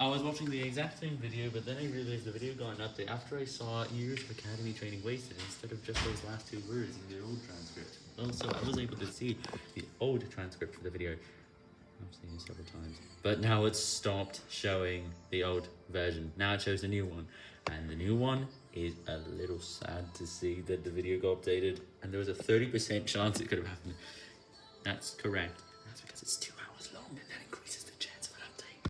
I was watching the exact same video, but then I realized the video got an update after I saw years of academy training wasted instead of just those last two words in the old transcript. Also, I was able to see the old transcript for the video. I've seen it several times. But now it's stopped showing the old version. Now it shows the new one. And the new one is a little sad to see that the video got updated. And there was a 30% chance it could have happened. That's correct. That's because it's too.